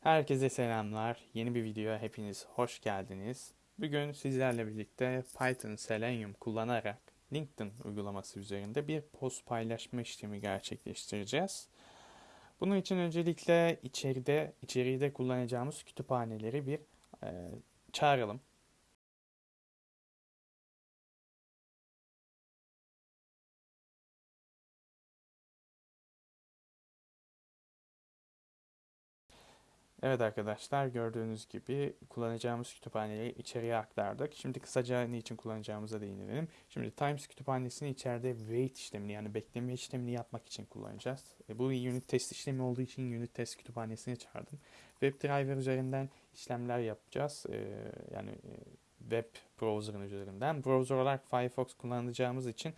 Herkese selamlar. Yeni bir videoya hepiniz hoş geldiniz. Bugün sizlerle birlikte Python Selenium kullanarak LinkedIn uygulaması üzerinde bir post paylaşma işlemi gerçekleştireceğiz. Bunun için öncelikle içeride içeride kullanacağımız kütüphaneleri bir e, çağıralım. Evet arkadaşlar gördüğünüz gibi kullanacağımız kütüphaneyi içeriye aktardık. Şimdi kısaca ne için kullanacağımıza değinelim. Şimdi Times kütüphanesini içeride wait işlemini yani bekleme işlemini yapmak için kullanacağız. E, bu unit test işlemi olduğu için unit test kütüphanesini çağırdım. WebDriver üzerinden işlemler yapacağız. E, yani e, web browser'ın üzerinden. Browser olarak Firefox kullanacağımız için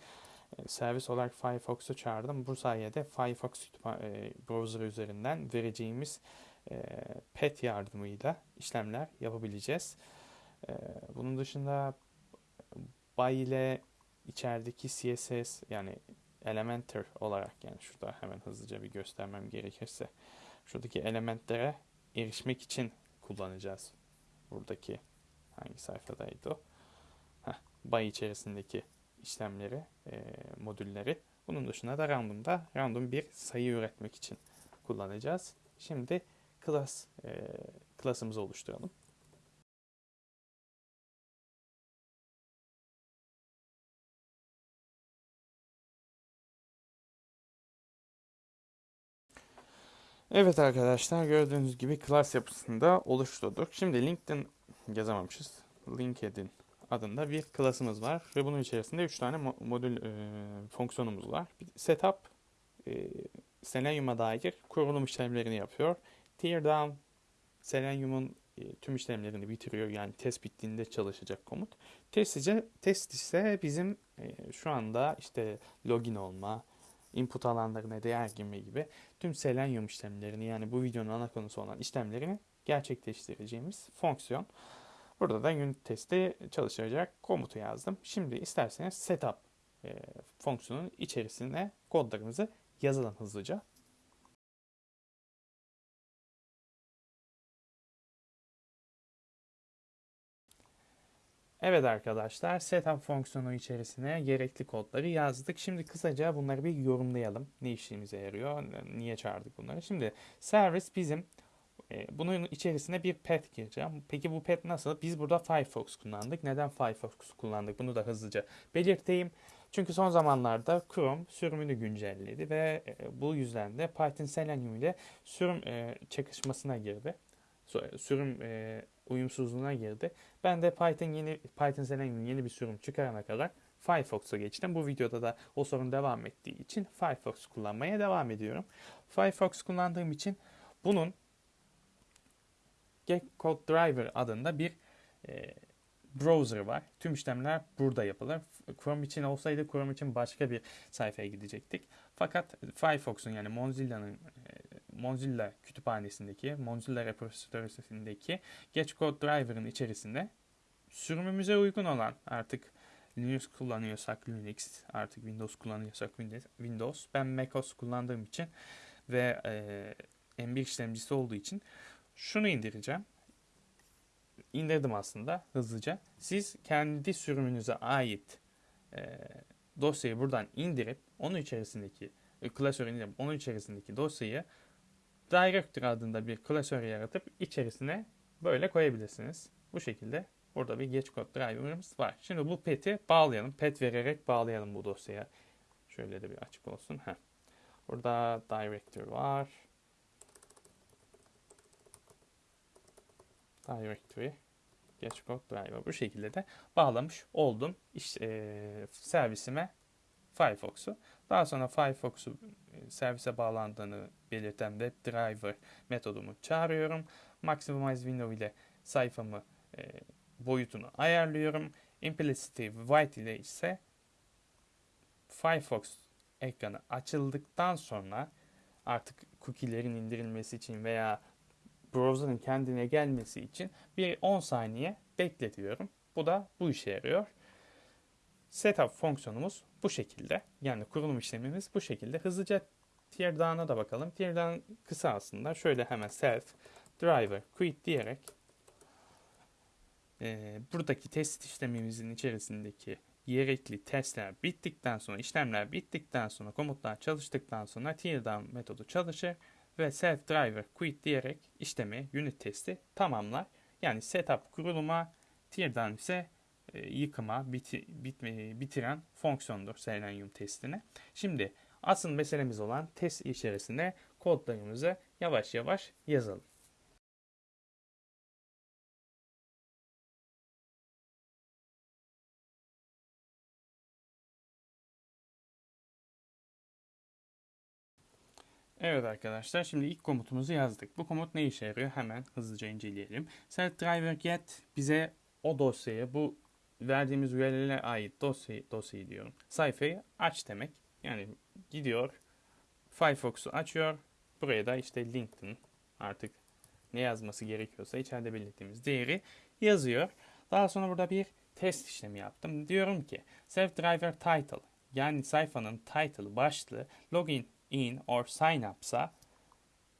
e, servis olarak Firefox'u çağırdım. Bu sayede Firefox e, browser üzerinden vereceğimiz pet yardımıyla işlemler yapabileceğiz. E, bunun dışında by ile içerideki CSS yani Elementor olarak yani şurada hemen hızlıca bir göstermem gerekirse şuradaki elementlere erişmek için kullanacağız. Buradaki hangi sayfadaydı o? Heh, by içerisindeki işlemleri, e, modülleri. Bunun dışında da random'da random bir sayı üretmek için kullanacağız. Şimdi class e, class'ımızı oluşturalım. Evet arkadaşlar gördüğünüz gibi class yapısında oluşturduk. Şimdi LinkedIn yazamamışız. LinkedIn adında bir klasımız var ve bunun içerisinde 3 tane modül e, fonksiyonumuz var. Setup e, Selenium'a dair kurulum işlemlerini yapıyor. Teardown Selenium'un e, tüm işlemlerini bitiriyor. Yani test bittiğinde çalışacak komut. Test ise, test ise bizim e, şu anda işte login olma, input alanlarına değer girme gibi tüm Selenium işlemlerini yani bu videonun ana konusu olan işlemlerini gerçekleştireceğimiz fonksiyon. Burada da unit testi çalışacak komutu yazdım. Şimdi isterseniz setup e, fonksiyonun içerisine kodlarımızı yazalım hızlıca. Evet arkadaşlar setup fonksiyonu içerisine gerekli kodları yazdık. Şimdi kısaca bunları bir yorumlayalım. Ne işimize yarıyor, niye çağırdık bunları. Şimdi servis bizim e, bunun içerisine bir pet gireceğim. Peki bu pet nasıl? Biz burada Firefox kullandık. Neden Firefox kullandık? Bunu da hızlıca belirteyim. Çünkü son zamanlarda Chrome sürümünü güncelledi ve e, bu yüzden de Python Selenium ile sürüm e, çakışmasına girdi. Sürüm uyumsuzluğuna girdi. Ben de Python yeni Python Selenium yeni bir sürüm çıkarana kadar Firefox'a geçtim. Bu videoda da o sorun devam ettiği için Firefox kullanmaya devam ediyorum. Firefox kullandığım için bunun Getcode Driver adında bir e, browser var. Tüm işlemler burada yapılır. Chrome için olsaydı Chrome için başka bir sayfaya gidecektik. Fakat Firefox'un yani Mozilla'nın Mozilla kütüphanesindeki, Mozilla repository'sindeki Getcode Driver'ın içerisinde sürümümüze uygun olan artık Linux kullanıyorsak Linux, artık Windows kullanıyorsak Windows. Ben macOS kullandığım için ve e, M1 işlemcisi olduğu için şunu indireceğim. İndirdim aslında hızlıca. Siz kendi sürümünüze ait e, dosyayı buradan indirip onun içerisindeki e, klasörü indirip onun içerisindeki dosyayı Directory adında bir klasör yaratıp içerisine böyle koyabilirsiniz. Bu şekilde burada bir geç kod driver'ımız var. Şimdi bu pet'i bağlayalım. Pet vererek bağlayalım bu dosyaya. Şöyle de bir açık olsun. Heh. Burada directory var. Directory geç kod driver. Bu şekilde de bağlamış oldum. İşte, e, servisime Firefox'u. Daha sonra Firefox'u servise bağlandığını belirten WebDriver metodumu çağırıyorum. Maximize Window ile sayfamı e, boyutunu ayarlıyorum. Implicity White ile ise Firefox ekranı açıldıktan sonra artık cookie'lerin indirilmesi için veya browser'ın kendine gelmesi için bir 10 saniye bekletiyorum. Bu da bu işe yarıyor. Setup fonksiyonumuz bu şekilde. Yani kurulum işlemimiz bu şekilde. Hızlıca teardown'a da bakalım. Teardown kısa aslında. Şöyle hemen self driver quit diyerek e, buradaki test işlemimizin içerisindeki gerekli testler bittikten sonra, işlemler bittikten sonra, komutlar çalıştıktan sonra teardown metodu çalışır ve self driver quit diyerek işlemi, unit testi tamamlar. Yani setup kuruluma, teardown ise yıkıma, biti, bitme, bitiren fonksiyondur Selenium testine. Şimdi asıl meselemiz olan test içerisinde kodlarımızı yavaş yavaş yazalım. Evet arkadaşlar şimdi ilk komutumuzu yazdık. Bu komut ne işe yarıyor? Hemen hızlıca inceleyelim. Set driver get bize o dosyayı bu verdiğimiz URL'e ait dosyayı, dosyayı diyorum. Sayfayı aç demek. Yani gidiyor Firefox'u açıyor. Buraya da işte LinkedIn artık ne yazması gerekiyorsa içeride belirttiğimiz değeri yazıyor. Daha sonra burada bir test işlemi yaptım. Diyorum ki self driver title yani sayfanın title başlığı login in or sign up'sa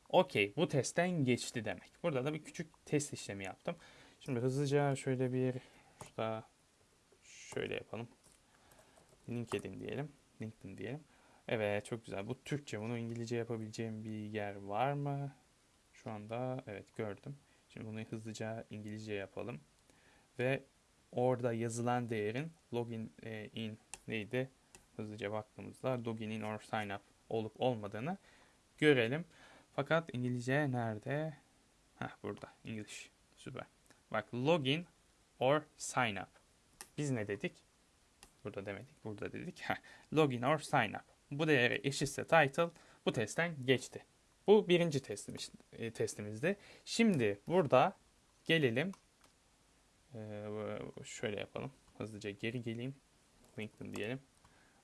okey bu testten geçti demek. Burada da bir küçük test işlemi yaptım. Şimdi hızlıca şöyle bir şurada şöyle yapalım. LinkedIn diyelim. LinkedIn diyelim. Evet çok güzel. Bu Türkçe. Bunu İngilizce yapabileceğim bir yer var mı? Şu anda evet gördüm. Şimdi bunu hızlıca İngilizce yapalım. Ve orada yazılan değerin login e, in neydi? Hızlıca baktığımızda login in or sign up olup olmadığını görelim. Fakat İngilizce nerede? Heh burada. English. Süper. Bak login or sign up. Biz ne dedik? Burada demedik. Burada dedik. Login or sign up. Bu değere eşitse title bu testten geçti. Bu birinci testimiz, e, testimizdi. Şimdi burada gelelim. Ee, şöyle yapalım. Hızlıca geri geleyim. LinkedIn diyelim.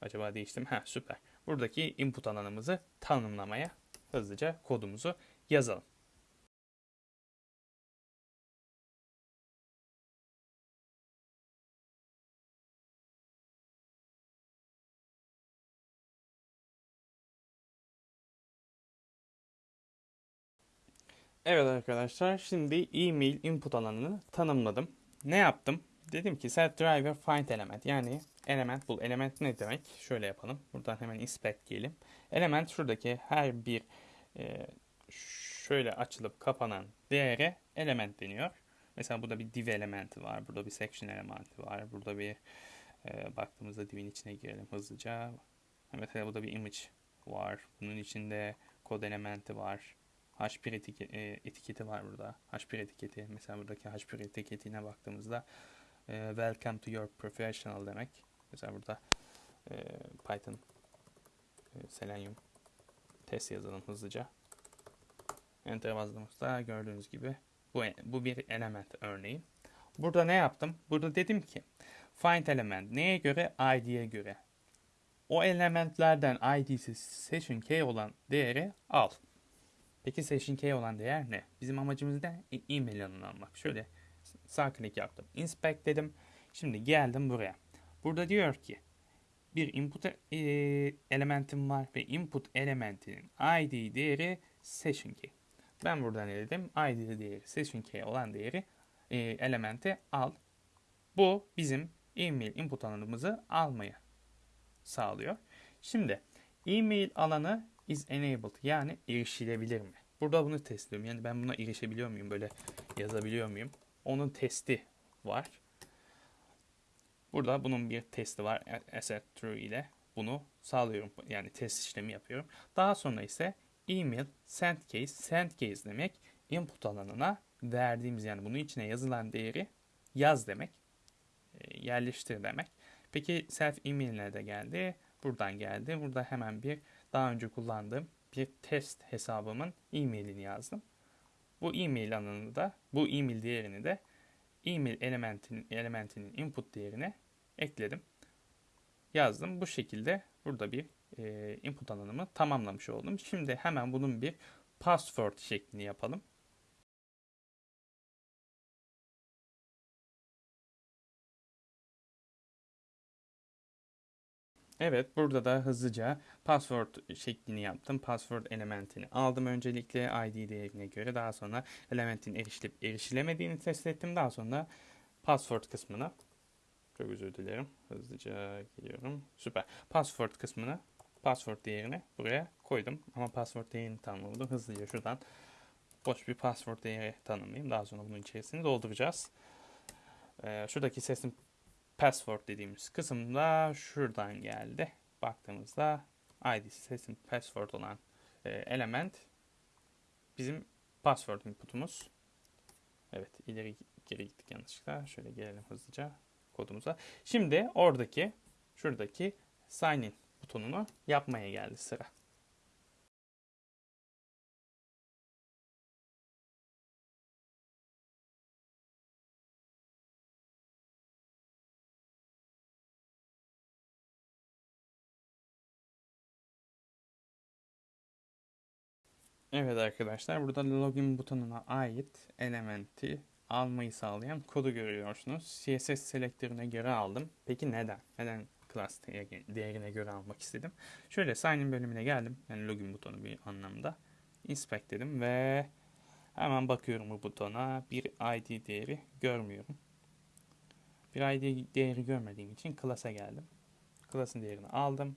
Acaba değiştim. Ha süper. Buradaki input alanımızı tanımlamaya hızlıca kodumuzu yazalım. Evet arkadaşlar şimdi email input alanını tanımladım. Ne yaptım? Dedim ki set driver find element yani element bul. Element ne demek? Şöyle yapalım. Buradan hemen inspect diyelim. Element şuradaki her bir e, şöyle açılıp kapanan değere element deniyor. Mesela burada bir div elementi var. Burada bir section elementi var. Burada bir e, baktığımızda divin içine girelim hızlıca. Mesela burada bir image var. Bunun içinde kod elementi var. H1 etiketi, etiketi var burada. H1 etiketi. Mesela buradaki H1 etiketine baktığımızda e, Welcome to your professional demek. Mesela burada e, Python e, Selenium test yazalım hızlıca. Enter bastığımızda gördüğünüz gibi bu, bu bir element örneği. Burada ne yaptım? Burada dedim ki find element neye göre? id'ye göre. O elementlerden id'si session key olan değeri al. Peki session key olan değer ne? Bizim amacımız ne? E e-mail alanını almak. Şöyle sağ klik yaptım. Inspect dedim. Şimdi geldim buraya. Burada diyor ki bir input e, elementim var ve input elementinin id değeri session key. Ben burada ne dedim? id değeri session key olan değeri e, elementi al. Bu bizim email input alanımızı almaya sağlıyor. Şimdi email alanı is enabled yani erişilebilir mi? Burada bunu test ediyorum. Yani ben buna erişebiliyor muyum? Böyle yazabiliyor muyum? Onun testi var. Burada bunun bir testi var. Asset true ile bunu sağlıyorum. Yani test işlemi yapıyorum. Daha sonra ise email send case. Send case demek input alanına verdiğimiz yani bunun içine yazılan değeri yaz demek. E, yerleştir demek. Peki self email nerede geldi? Buradan geldi. Burada hemen bir daha önce kullandığım bir test hesabımın e-mailini yazdım. Bu e-mail alanını da bu e-mail değerini de e-mail elementinin, elementinin input değerine ekledim. Yazdım. Bu şekilde burada bir e, input alanımı tamamlamış oldum. Şimdi hemen bunun bir password şeklini yapalım. Evet, burada da hızlıca password şeklini yaptım. Password elementini aldım öncelikle ID değerine göre. Daha sonra elementin erişilip erişilemediğini test ettim. Daha sonra password kısmına çok özür dilerim. Hızlıca geliyorum. Süper. Password kısmına password değerini buraya koydum. Ama password değerini tanımladım. Hızlıca şuradan boş bir password değeri tanımlayayım. Daha sonra bunun içerisini dolduracağız. Ee, şuradaki sesin password dediğimiz kısımda şuradan geldi. Baktığımızda ID sesin password olan e, element bizim password inputumuz. Evet ileri geri gittik yanlışlıkla. Şöyle gelelim hızlıca kodumuza. Şimdi oradaki şuradaki sign in butonunu yapmaya geldi sıra. Evet arkadaşlar burada login butonuna ait elementi almayı sağlayan kodu görüyorsunuz. CSS selektörüne göre aldım. Peki neden? Neden class değerine göre almak istedim? Şöyle sign in bölümüne geldim. Yani login butonu bir anlamda. Inspect dedim ve hemen bakıyorum bu butona. Bir ID değeri görmüyorum. Bir ID değeri görmediğim için class'a geldim. Class'ın değerini aldım.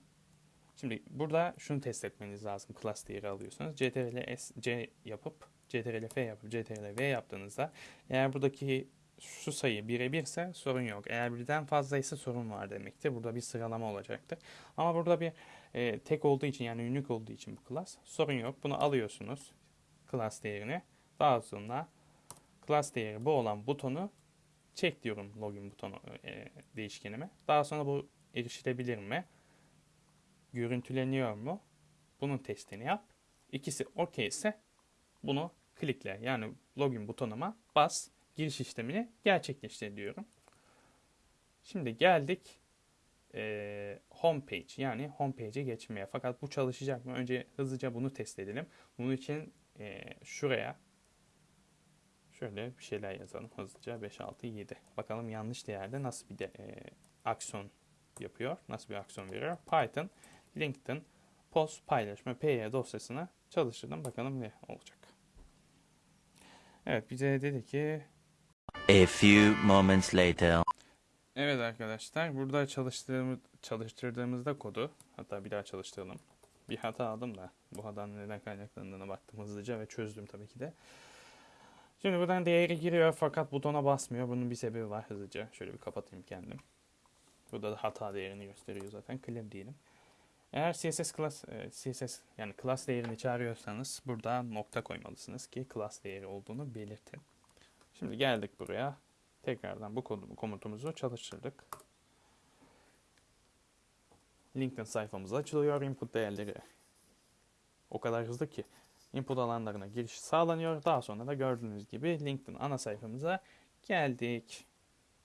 Şimdi burada şunu test etmeniz lazım class değeri alıyorsanız. ctrl s c yapıp ctrl f yapıp ctrl v yaptığınızda eğer buradaki şu sayı 1'e 1 ise sorun yok. Eğer birden fazlaysa sorun var demektir. Burada bir sıralama olacaktır. Ama burada bir e, tek olduğu için yani unique olduğu için bu class sorun yok. Bunu alıyorsunuz class değerini. Daha sonra class değeri bu olan butonu çek diyorum login butonu e, değişkenime. Daha sonra bu erişilebilir mi? Görüntüleniyor mu? Bunun testini yap. İkisi okey ise bunu klikle yani login butonuma bas giriş işlemini gerçekleştir diyorum. Şimdi geldik e, home page yani home page'e geçmeye. Fakat bu çalışacak mı? Önce hızlıca bunu test edelim. Bunun için e, şuraya şöyle bir şeyler yazalım hızlıca 5 6 7. Bakalım yanlış değerde nasıl bir de, e, aksiyon yapıyor? Nasıl bir aksiyon veriyor? Python LinkedIn post paylaşma PY dosyasına çalıştırdım. Bakalım ne olacak. Evet bize dedi ki A few moments later. Evet arkadaşlar burada çalıştırdığımız, çalıştırdığımızda kodu hatta bir daha çalıştıralım. Bir hata aldım da bu hatadan neden kaynaklandığına baktım hızlıca ve çözdüm tabii ki de. Şimdi buradan değeri giriyor fakat butona basmıyor. Bunun bir sebebi var hızlıca. Şöyle bir kapatayım kendim. Burada da hata değerini gösteriyor zaten. Clear diyelim. Eğer CSS class, e, CSS yani class değerini çağırıyorsanız burada nokta koymalısınız ki class değeri olduğunu belirtin. Şimdi geldik buraya. Tekrardan bu komutumuzu çalıştırdık. LinkedIn sayfamız açılıyor. Input değerleri o kadar hızlı ki input alanlarına giriş sağlanıyor. Daha sonra da gördüğünüz gibi LinkedIn ana sayfamıza geldik.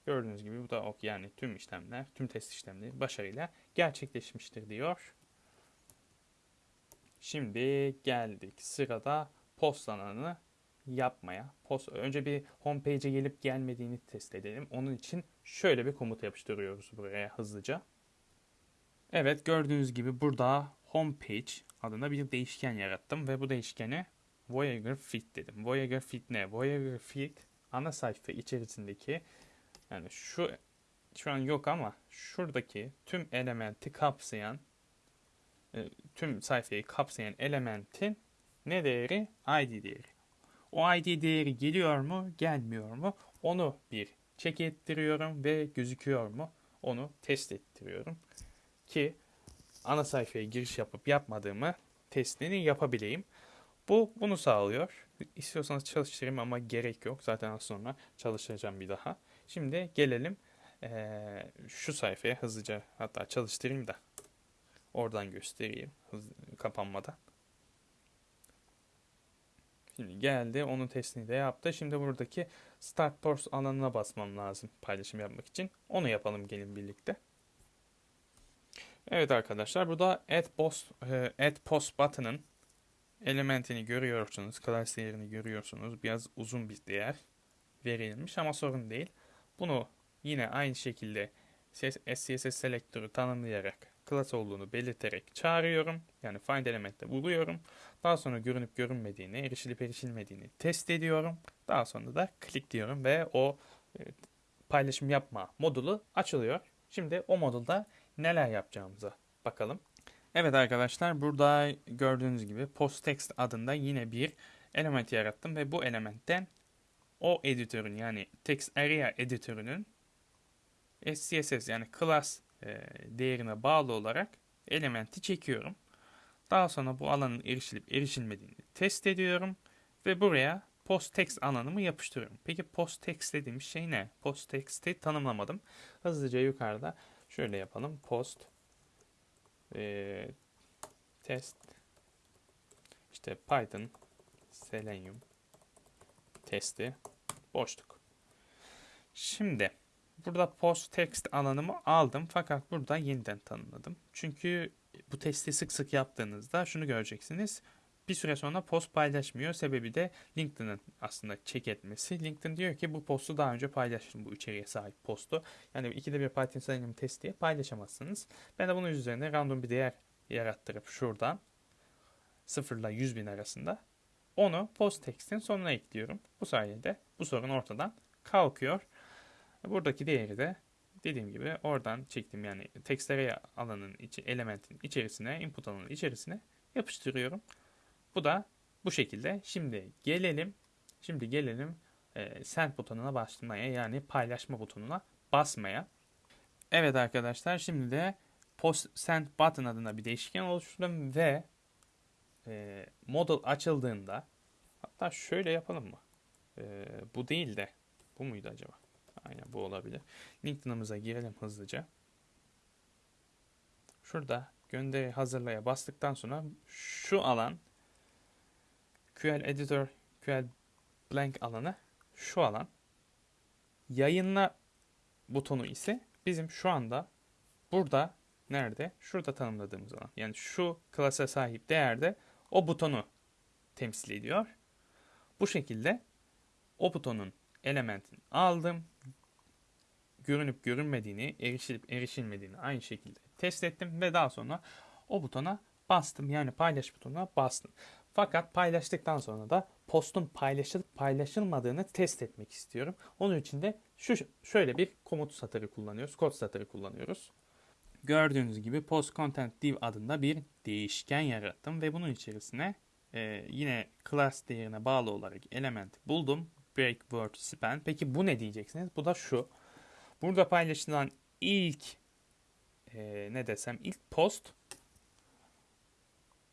Gördüğünüz gibi bu da ok yani tüm işlemler, tüm test işlemleri başarıyla gerçekleşmiştir diyor. Şimdi geldik sırada postlananı yapmaya. Post, önce bir homepage'e gelip gelmediğini test edelim. Onun için şöyle bir komut yapıştırıyoruz buraya hızlıca. Evet gördüğünüz gibi burada homepage adına bir değişken yarattım ve bu değişkene Voyager Fit dedim. Voyager Fit ne? Voyager Fit ana sayfa içerisindeki yani şu şu an yok ama şuradaki tüm elementi kapsayan e, tüm sayfayı kapsayan elementin ne değeri? ID değeri. O ID değeri geliyor mu, gelmiyor mu? Onu bir check ettiriyorum ve gözüküyor mu? Onu test ettiriyorum. Ki ana sayfaya giriş yapıp yapmadığımı testini yapabileyim. Bu bunu sağlıyor. İstiyorsanız çalıştırayım ama gerek yok. Zaten az sonra çalışacağım bir daha. Şimdi gelelim ee, şu sayfaya hızlıca hatta çalıştırayım da oradan göstereyim hız, kapanmadan. Şimdi geldi. Onun testini de yaptı. Şimdi buradaki Start Post alanına basmam lazım paylaşım yapmak için. Onu yapalım gelin birlikte. Evet arkadaşlar burada Add Post, e, Add Post button'ın elementini görüyorsunuz. Class değerini görüyorsunuz. Biraz uzun bir değer verilmiş ama sorun değil. Bunu yine aynı şekilde SCSS selektörü tanımlayarak class olduğunu belirterek çağırıyorum. Yani find elementte buluyorum. Daha sonra görünüp görünmediğini, erişilip erişilmediğini test ediyorum. Daha sonra da click diyorum ve o e, paylaşım yapma modulu açılıyor. Şimdi o modulda neler yapacağımıza bakalım. Evet arkadaşlar burada gördüğünüz gibi posttext adında yine bir element yarattım ve bu elementten o editörün yani text area editörünün SCSS yani class e, değerine bağlı olarak elementi çekiyorum. Daha sonra bu alanın erişilip erişilmediğini test ediyorum ve buraya posttext alanımı yapıştırıyorum. Peki posttext dediğim şey ne? Posttext'i tanımlamadım. Hızlıca yukarıda şöyle yapalım. Post e, test işte Python Selenium testi boşluk. Şimdi burada post text alanımı aldım fakat burada yeniden tanımladım. Çünkü bu testi sık sık yaptığınızda şunu göreceksiniz. Bir süre sonra post paylaşmıyor. Sebebi de LinkedIn'in aslında check etmesi. LinkedIn diyor ki bu postu daha önce paylaştım bu içeriğe sahip postu. Yani ikide bir Python Selenium test diye paylaşamazsınız. Ben de bunun üzerine random bir değer yarattırıp şuradan 0 ile 100 bin arasında onu post text'in sonuna ekliyorum. Bu sayede bu sorun ortadan kalkıyor. Buradaki değeri de dediğim gibi oradan çektim yani array alanın içi, elementin içerisine, input alanının içerisine yapıştırıyorum. Bu da bu şekilde. Şimdi gelelim, şimdi gelelim e, send butonuna basmaya yani paylaşma butonuna basmaya. Evet arkadaşlar şimdi de post send button adına bir değişken oluşturdum ve e, model açıldığında hatta şöyle yapalım mı? E, bu değil de bu muydu acaba? Aynen bu olabilir. LinkedIn'ımıza girelim hızlıca. Şurada gönderi hazırlaya bastıktan sonra şu alan QL Editor, QL Blank alanı şu alan. Yayınla butonu ise bizim şu anda burada nerede? Şurada tanımladığımız alan. Yani şu klasa sahip değerde o butonu temsil ediyor. Bu şekilde o butonun elementini aldım. Görünüp görünmediğini, erişilip erişilmediğini aynı şekilde test ettim ve daha sonra o butona bastım. Yani paylaş butonuna bastım. Fakat paylaştıktan sonra da postun paylaşılıp paylaşılmadığını test etmek istiyorum. Onun için de şu şöyle bir komut satırı kullanıyoruz, kod satırı kullanıyoruz. Gördüğünüz gibi post content div adında bir değişken yarattım ve bunun içerisine e, yine class değerine bağlı olarak element buldum. Break word span. Peki bu ne diyeceksiniz? Bu da şu. Burada paylaşılan ilk e, ne desem ilk post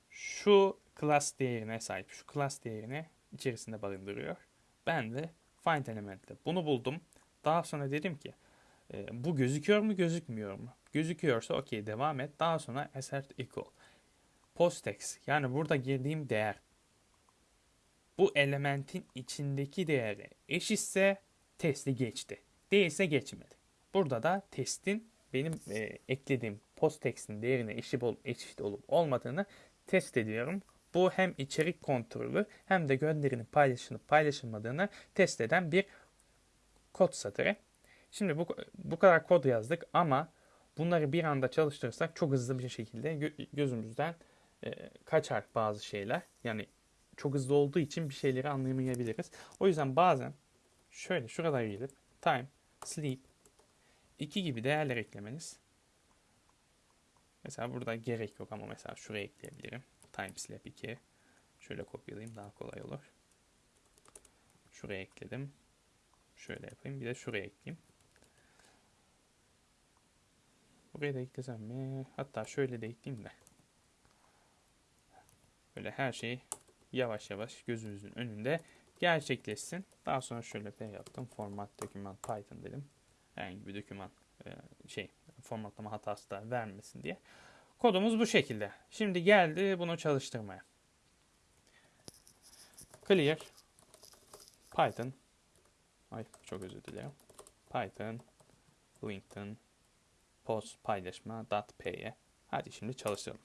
şu class değerine sahip. Şu class değerini içerisinde barındırıyor. Ben de find elementle bunu buldum. Daha sonra dedim ki e, bu gözüküyor mu gözükmüyor mu? Gözüküyorsa okey devam et. Daha sonra assert equal. Postex yani burada girdiğim değer bu elementin içindeki değeri eşitse testi geçti. Değilse geçmedi. Burada da testin benim e, eklediğim posttext'in değerine eşit, ol, eşit olup olmadığını test ediyorum. Bu hem içerik kontrolü hem de gönderinin paylaşılıp paylaşılmadığını test eden bir kod satırı. Şimdi bu, bu kadar kod yazdık ama bunları bir anda çalıştırırsak çok hızlı bir şekilde gö- gözümüzden e, kaçar bazı şeyler. Yani çok hızlı olduğu için bir şeyleri anlayamayabiliriz. O yüzden bazen şöyle şurada gelip time, sleep, 2 gibi değerler eklemeniz. Mesela burada gerek yok ama mesela şuraya ekleyebilirim. Time sleep 2. Şöyle kopyalayayım daha kolay olur. Şuraya ekledim. Şöyle yapayım. Bir de şuraya ekleyeyim. Buraya da eklesem mi? Hatta şöyle de ekleyeyim de. Böyle her şey yavaş yavaş gözümüzün önünde gerçekleşsin. Daha sonra şöyle P yaptım. Format doküman Python dedim. Herhangi bir doküman e, şey formatlama hatası da vermesin diye. Kodumuz bu şekilde. Şimdi geldi bunu çalıştırmaya. Clear Python Ay çok özür dilerim. Python LinkedIn post paylaşma .p'ye Hadi şimdi çalıştıralım.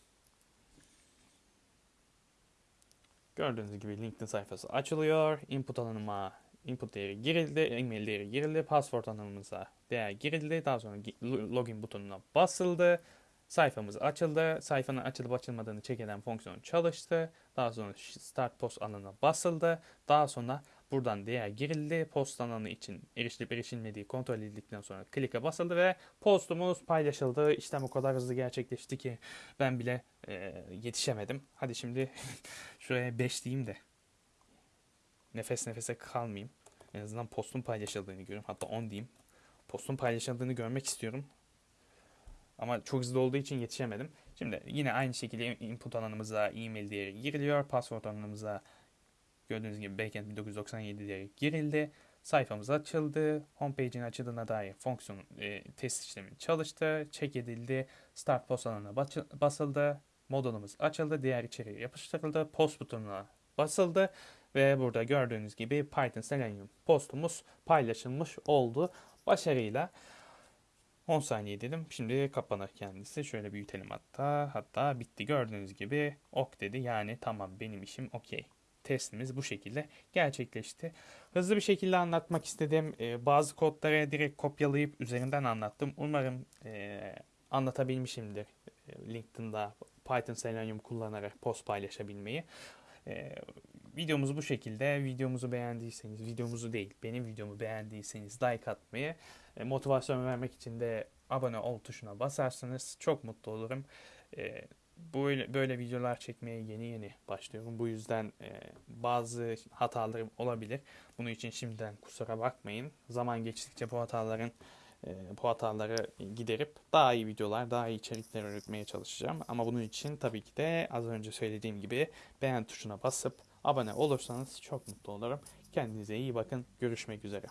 Gördüğünüz gibi LinkedIn sayfası açılıyor. Input alanıma input değeri girildi, email değeri girildi, password alanımıza değer girildi. Daha sonra login butonuna basıldı Sayfamız açıldı. Sayfanın açılıp açılmadığını check eden fonksiyon çalıştı. Daha sonra start post alanına basıldı. Daha sonra buradan değer girildi. Post alanı için erişilip erişilmediği kontrol edildikten sonra klike basıldı ve postumuz paylaşıldı. İşlem o kadar hızlı gerçekleşti ki ben bile e, yetişemedim. Hadi şimdi şuraya 5 diyeyim de nefes nefese kalmayayım. En azından postun paylaşıldığını görüyorum. Hatta 10 diyeyim. Postun paylaşıldığını görmek istiyorum. Ama çok hızlı olduğu için yetişemedim. Şimdi yine aynı şekilde input alanımıza e-mail değeri giriliyor. Password alanımıza gördüğünüz gibi backend 1997 değeri girildi. Sayfamız açıldı. Homepage'in açıldığına dair fonksiyon e, test işlemi çalıştı. Check edildi. Start post alanına bas- basıldı. Modulumuz açıldı. Diğer içeriği yapıştırıldı. Post butonuna basıldı. Ve burada gördüğünüz gibi Python Selenium postumuz paylaşılmış oldu. Başarıyla 10 saniye dedim. Şimdi kapanır kendisi. Şöyle büyütelim hatta. Hatta bitti gördüğünüz gibi ok dedi. Yani tamam benim işim okey. Testimiz bu şekilde gerçekleşti. Hızlı bir şekilde anlatmak istedim. Ee, bazı kodları direkt kopyalayıp üzerinden anlattım. Umarım e, anlatabilmişimdir. E, LinkedIn'da Python Selenium kullanarak post paylaşabilmeyi. E, videomuz bu şekilde. Videomuzu beğendiyseniz, videomuzu değil, benim videomu beğendiyseniz like atmayı, e, motivasyon vermek için de abone ol tuşuna basarsanız çok mutlu olurum. E, böyle böyle videolar çekmeye yeni yeni başlıyorum. Bu yüzden e, bazı hatalarım olabilir. Bunun için şimdiden kusura bakmayın. Zaman geçtikçe bu hataların e, bu hataları giderip daha iyi videolar, daha iyi içerikler üretmeye çalışacağım. Ama bunun için tabii ki de az önce söylediğim gibi beğen tuşuna basıp abone olursanız çok mutlu olurum. Kendinize iyi bakın. Görüşmek üzere.